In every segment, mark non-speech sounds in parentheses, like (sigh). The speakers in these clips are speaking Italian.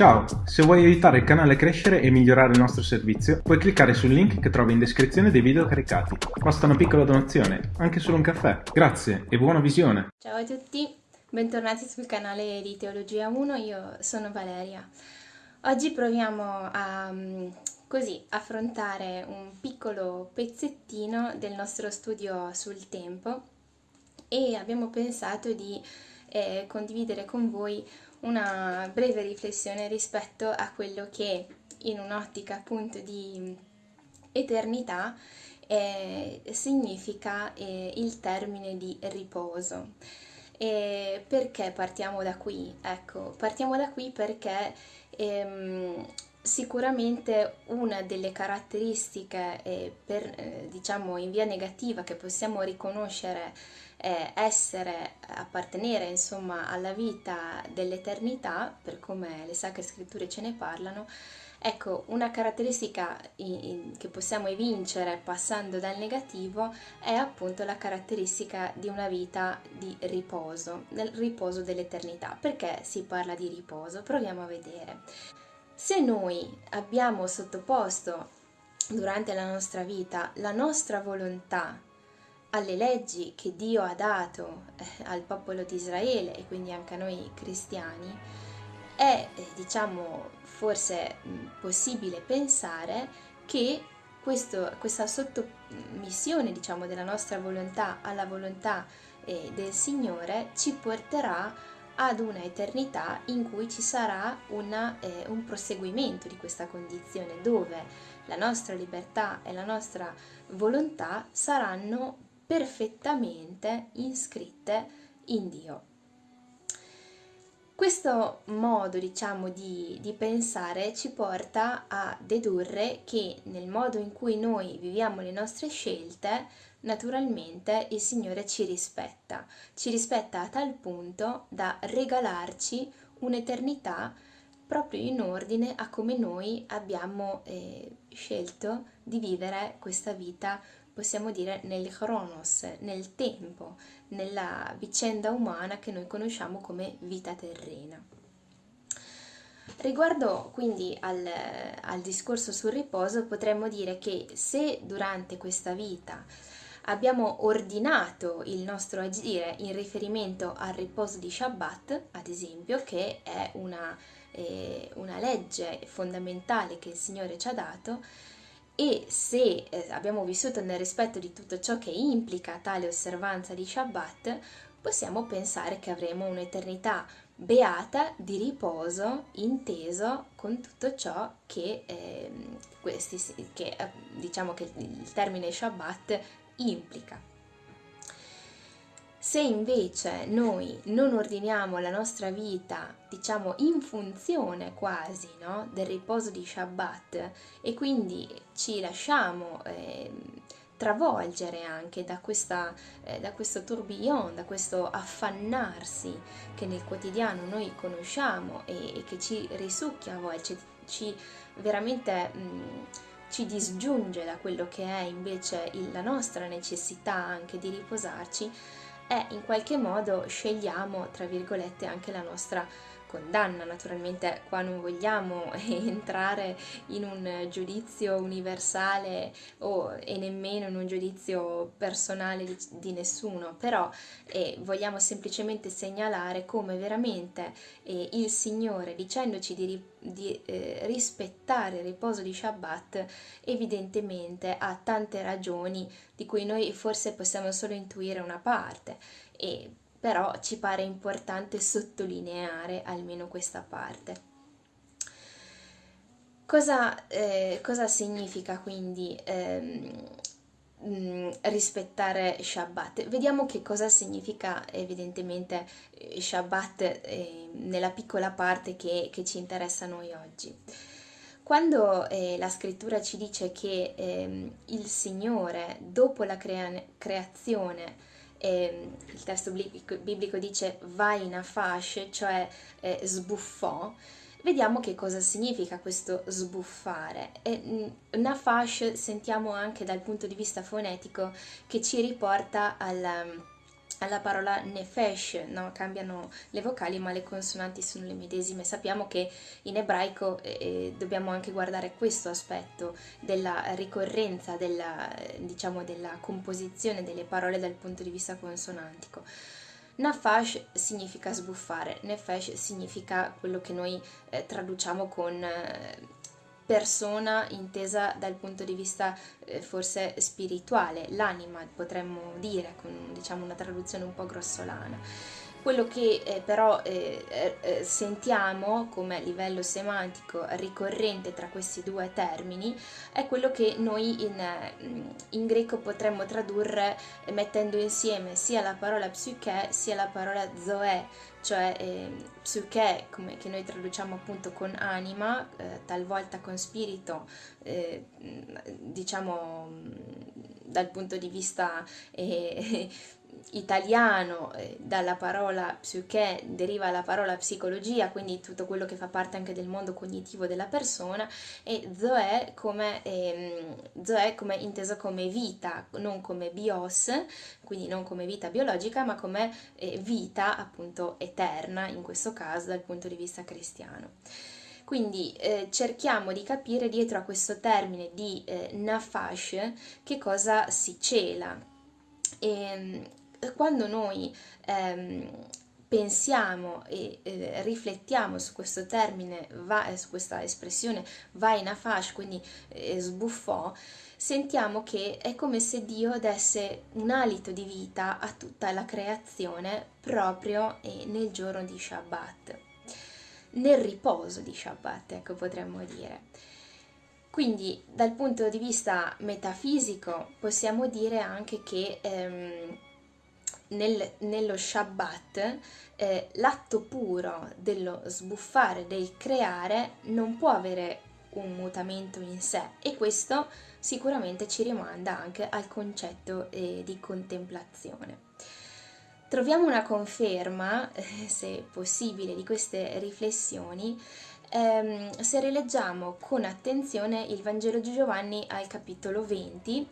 Ciao, se vuoi aiutare il canale a crescere e migliorare il nostro servizio, puoi cliccare sul link che trovi in descrizione dei video caricati. Basta una piccola donazione, anche solo un caffè. Grazie e buona visione! Ciao a tutti, bentornati sul canale di Teologia 1, io sono Valeria. Oggi proviamo a mm, così affrontare un piccolo pezzettino del nostro studio sul tempo e abbiamo pensato di eh, condividere con voi una breve riflessione rispetto a quello che in un'ottica appunto di eternità eh, significa eh, il termine di riposo. E perché partiamo da qui? Ecco, partiamo da qui perché ehm, sicuramente una delle caratteristiche eh, per, eh, diciamo in via negativa che possiamo riconoscere eh, essere, appartenere insomma alla vita dell'eternità, per come le sacre scritture ce ne parlano, ecco, una caratteristica in, in, che possiamo evincere passando dal negativo è appunto la caratteristica di una vita di riposo, nel riposo dell'eternità. Perché si parla di riposo? Proviamo a vedere. Se noi abbiamo sottoposto durante la nostra vita la nostra volontà alle leggi che Dio ha dato eh, al popolo di Israele e quindi anche a noi cristiani, è eh, diciamo forse mh, possibile pensare che questo, questa sottomissione diciamo della nostra volontà alla volontà eh, del Signore ci porterà ad una eternità in cui ci sarà una, eh, un proseguimento di questa condizione dove la nostra libertà e la nostra volontà saranno perfettamente iscritte in Dio. Questo modo, diciamo, di, di, pensare ci porta a dedurre che nel modo in cui noi viviamo le nostre scelte, naturalmente il Signore ci rispetta, ci rispetta a tal punto da regalarci un'eternità proprio in ordine a come noi abbiamo eh, scelto di vivere questa vita possiamo dire nel chronos, nel tempo, nella vicenda umana che noi conosciamo come vita terrena. Riguardo quindi al, al discorso sul riposo, potremmo dire che se durante questa vita abbiamo ordinato il nostro agire in riferimento al riposo di Shabbat, ad esempio, che è una, eh, una legge fondamentale che il Signore ci ha dato, e se eh, abbiamo vissuto nel rispetto di tutto ciò che implica tale osservanza di Shabbat, possiamo pensare che avremo un'eternità beata di riposo inteso con tutto ciò che, eh, questi, che diciamo che il termine Shabbat implica. Se invece noi non ordiniamo la nostra vita, diciamo, in funzione quasi no, del riposo di Shabbat e quindi ci lasciamo eh, travolgere anche da, questa, eh, da questo tourbillon, da questo affannarsi che nel quotidiano noi conosciamo e, e che ci risucchia a volte, ci veramente... Mh, ci disgiunge da quello che è invece il, la nostra necessità anche di riposarci, e in qualche modo scegliamo, tra virgolette, anche la nostra condanna. Naturalmente qua non vogliamo (laughs) entrare in un giudizio universale o, e nemmeno in un giudizio personale di, di nessuno, però eh, vogliamo semplicemente segnalare come veramente eh, il Signore, dicendoci di, di eh, rispettare il riposo di Shabbat, evidentemente ha tante ragioni di cui noi forse possiamo solo intuire una parte. E però ci pare importante sottolineare almeno questa parte. Cosa, eh, cosa significa quindi ehm, mm, rispettare Shabbat? Vediamo che cosa significa evidentemente eh, Shabbat eh, nella piccola parte che, che, ci interessa a noi oggi. Quando eh, la scrittura ci dice che ehm, il Signore, dopo la crea- creazione, eh, il testo biblico dice vai in afash, cioè eh, sbuffò, vediamo che cosa significa questo sbuffare. E, nafash sentiamo anche dal punto di vista fonetico che ci riporta al, alla parola nefesh, no? cambiano le vocali ma le consonanti sono le medesime. Sappiamo che in ebraico eh, eh dobbiamo anche guardare questo aspetto della ricorrenza, della, diciamo, della composizione delle parole dal punto di vista consonantico. Nafash significa sbuffare, nefesh significa quello che noi eh, traduciamo con eh, persona intesa dal punto di vista eh, forse spirituale, l'anima potremmo dire, con diciamo, una traduzione un po' grossolana. Quello che eh, però eh, eh, eh sentiamo come livello semantico ricorrente tra questi due termini è quello che noi in, mm, in greco potremmo tradurre mettendo insieme sia la parola psyche sia la parola zoe, cioè eh, psyche come, che noi traduciamo appunto con anima, eh, talvolta con spirito, eh, diciamo mm, dal punto di vista eh, italiano, eh, dalla parola psyche deriva la parola psicologia, quindi tutto quello che fa parte anche del mondo cognitivo della persona, e zoe come, ehm, zoe come inteso come vita, non come bios, quindi non come vita biologica, ma come eh, vita appunto eterna, in questo caso dal punto di vista cristiano. Quindi eh, cerchiamo di capire dietro a questo termine di eh, nafash che cosa si cela. E, ehm, quando noi ehm, pensiamo e eh, riflettiamo su questo termine, va, su questa espressione va in afash, quindi eh, sbuffò, sentiamo che è come se Dio desse un alito di vita a tutta la creazione proprio nel giorno di Shabbat, nel riposo di Shabbat, ecco potremmo dire. Quindi dal punto di vista metafisico possiamo dire anche che ehm, nel, nello Shabbat eh, l'atto puro dello sbuffare, del creare, non può avere un mutamento in sé e questo sicuramente ci rimanda anche al concetto eh, di contemplazione. Troviamo una conferma, eh, se possibile, di queste riflessioni ehm, se rileggiamo con attenzione il Vangelo di Giovanni al capitolo 20,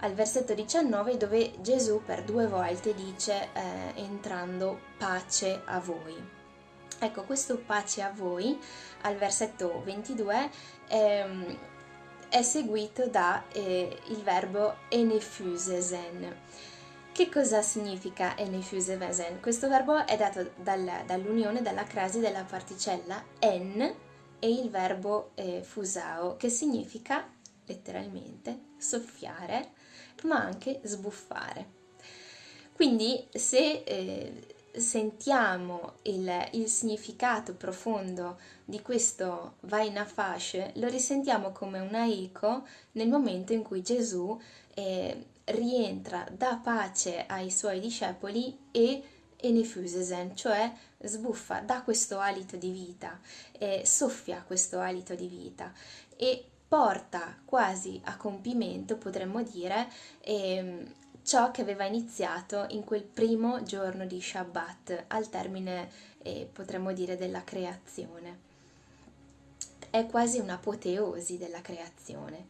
al versetto 19 dove Gesù per due volte dice eh, entrando pace a voi. Ecco, questo pace a voi al versetto 22 ehm, è seguito da eh, verbo enefusesen. Che cosa significa enefusesen? Questo verbo è dato dal, dall'unione, dalla crasi della particella en e il verbo eh, fusao, che significa letteralmente soffiare ma anche sbuffare. Quindi se eh, sentiamo il, il, significato profondo di questo Vaina Fasce, lo risentiamo come una eco nel momento in cui Gesù eh, rientra, dà pace ai suoi discepoli e enefusesen, cioè sbuffa, dà questo alito di vita, eh, soffia questo alito di vita e porta quasi a compimento, potremmo dire, ehm, ciò che aveva iniziato in quel primo giorno di Shabbat, al termine, eh, potremmo dire, della creazione. È quasi un'apoteosi della creazione.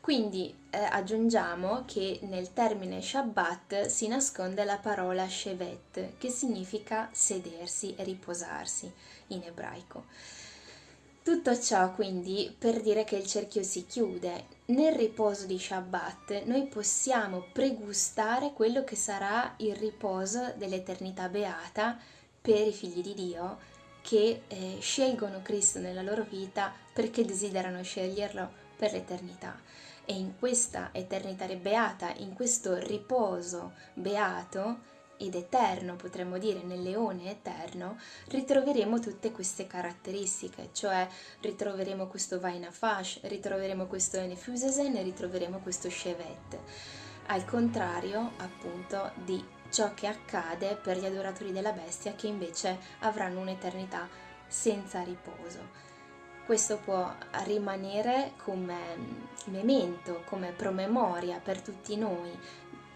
Quindi eh, aggiungiamo che nel termine Shabbat si nasconde la parola Shevet, che significa sedersi e riposarsi in ebraico. Tutto ciò quindi per dire che il cerchio si chiude. Nel riposo di Shabbat noi possiamo pregustare quello che sarà il riposo dell'eternità beata per i figli di Dio che eh, scelgono Cristo nella loro vita perché desiderano sceglierlo per l'eternità. E in questa eternità beata, in questo riposo beato, ed eterno, potremmo dire nel leone eterno, ritroveremo tutte queste caratteristiche, cioè ritroveremo questo Vainafash, ritroveremo questo Enefusesen e ritroveremo questo Shevet. Al contrario, appunto, di ciò che accade per gli adoratori della bestia che invece avranno un'eternità senza riposo. Questo può rimanere come memento, come promemoria per tutti noi,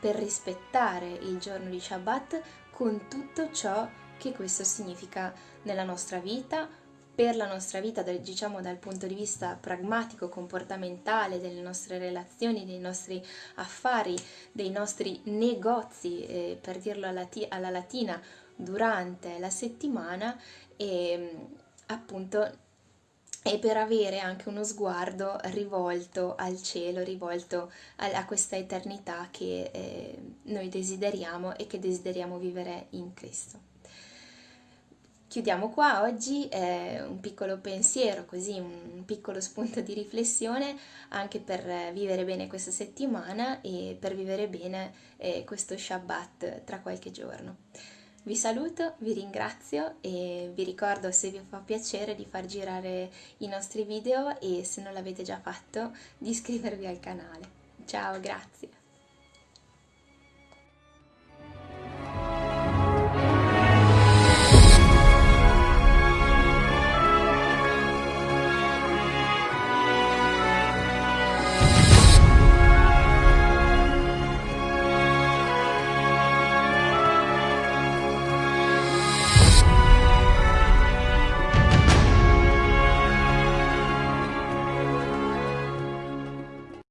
per rispettare il giorno di Shabbat con tutto ciò che questo significa nella nostra vita, per la nostra vita, diciamo dal punto di vista pragmatico, comportamentale, delle nostre relazioni, dei nostri affari, dei nostri negozi, eh, per dirlo alla, alla, latina, durante la settimana e appunto e per avere anche uno sguardo rivolto al cielo, rivolto a, a questa eternità che eh, noi desideriamo e che desideriamo vivere in Cristo. Chiudiamo qua oggi eh, un piccolo pensiero, così un piccolo spunto di riflessione anche per vivere bene questa settimana e per vivere bene eh, questo Shabbat tra qualche giorno. Vi saluto, vi ringrazio e vi ricordo se vi fa piacere di far girare i nostri video e se non l'avete già fatto di iscrivervi al canale. Ciao, grazie!